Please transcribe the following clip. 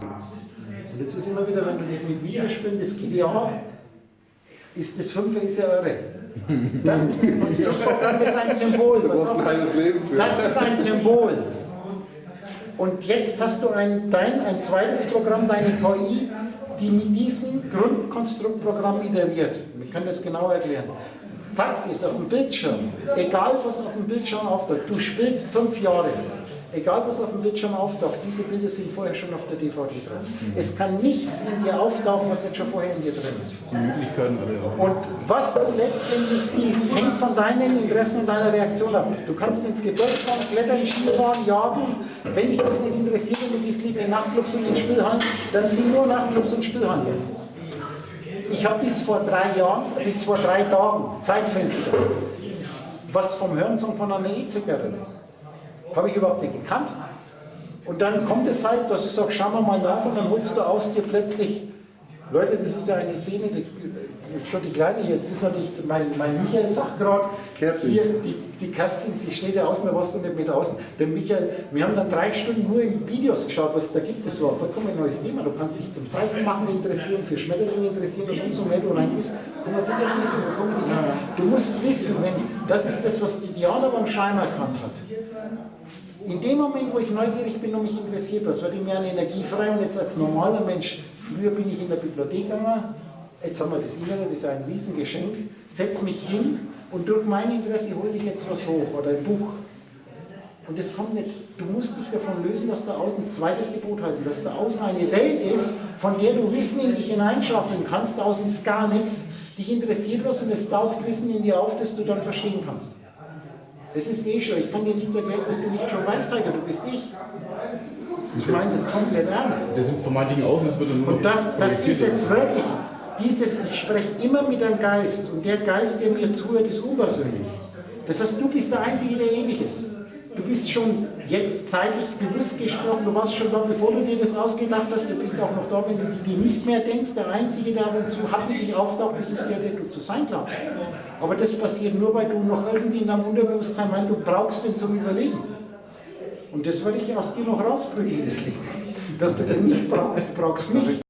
Und jetzt ist immer wieder, wenn du mit Video spielst, das GDA ist das Fünfe ist ja irre. Das ist das ist ein Symbol. Du Pass brauchst auf, ein halbes Leben für. Das ist ein Symbol. Und jetzt hast du ein, dein, ein zweites Programm, deine KI, die mit diesem Grundkonstruktprogramm iteriert. Wir können das genau erklären. Fakt ist, auf dem Bildschirm, egal was auf dem Bildschirm auftaucht, du spielst fünf Jahre, egal was auf dem Bildschirm auftaucht, diese Bilder sind vorher schon auf der DVD drin. Es kann nichts in dir auftauchen, was nicht schon vorher in dir drin ist. Die Möglichkeiten alle. Und was du letztendlich siehst, hängt von deinen Interessen und deiner Reaktion ab. Du kannst ins Gebirge fahren, klettern, Skifahren, jagen. Wenn dich das nicht interessiert und du gehst lieber in Nachtclubs und in Spielhallen, dann zieh nur Nachtclubs und Spielhallen. Ich habe bis vor drei Jahren, bis vor drei Tagen, Zeitfenster, was vom Hörensong von einer E-Zigarette. Habe ich überhaupt nicht gekannt. Und dann kommt es halt, dass ich sage, schauen wir mal nach und dann holst du aus dir plötzlich, Leute, das ist ja eine Szene, die, schon die kleine, jetzt ist natürlich, mein, mein Michael sagt gerade, hier, die, die Kerstin, sie steht ja außen, da warst du nicht mit außen. Der Michael, wir haben dann drei Stunden nur in Videos geschaut, was es da gibt. Das war ein vollkommen neues Thema. Du kannst dich zum Seifenmachen interessieren, für Schmetterlinge interessieren und umso mehr du rein bist, immer wieder mit, da kommen die- Du musst wissen, wenn, das ist das, was die Diana beim Schein erkannt hat. In dem Moment, wo ich neugierig bin und mich interessiert, was wird in mir eine Energie frei und jetzt als normaler Mensch, früher bin ich in der Bibliothek gegangen, jetzt haben wir das Internet, das ist ein Riesengeschenk, setze mich hin und durch mein Interesse hole ich jetzt was hoch oder ein Buch. Und das kommt nicht, du musst dich davon lösen, dass da außen ein zweites Gebot halten, dass da außen eine Welt ist, von der du Wissen in dich hineinschaffeln kannst, da außen ist gar nichts. Dich interessiert was und es taucht Wissen in dir auf, das du dann verstehen kannst. Das ist eh schon, ich kann dir nichts erklären, was du nicht schon weißt, Heiko, du bist ich. Ich meine das komplett ernst. Das sind vermeintlichen Außen, das wird nur Und das, das ist jetzt wirklich, dieses, ich spreche immer mit einem Geist und der Geist, der mir zuhört, ist unpersönlich. Das heißt, du bist der Einzige, der ewig ist. Du bist schon jetzt zeitlich bewusst gesprochen, du warst schon da, bevor du dir das ausgedacht hast, du bist auch noch da, wenn du dir nicht mehr denkst, der Einzige, der ab und zu hartnäckig auftaucht, ist der, der du zu sein glaubst. Aber das passiert nur, weil du noch irgendwie in deinem Unterbewusstsein meinst, du brauchst den zum Überleben. Und das würde ich aus dir noch rausprügeln, das Leben. Dass du den nicht brauchst, brauchst mich.